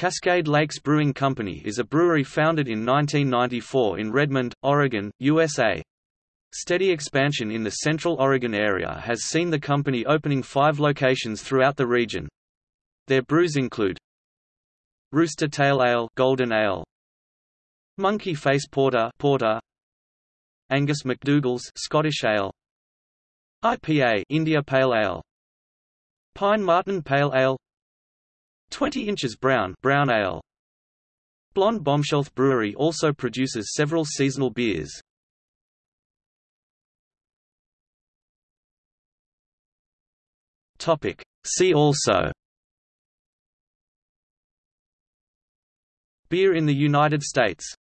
Cascade Lakes Brewing Company is a brewery founded in 1994 in Redmond, Oregon, USA. Steady expansion in the Central Oregon area has seen the company opening five locations throughout the region. Their brews include Rooster Tail Ale Golden Ale Monkey Face Porter Porter Angus McDougall's Scottish Ale IPA India Pale Ale Pine Marten Pale Ale 20 inches brown brown ale. Blonde Bombshell Brewery also produces several seasonal beers. Topic. See also Beer in the United States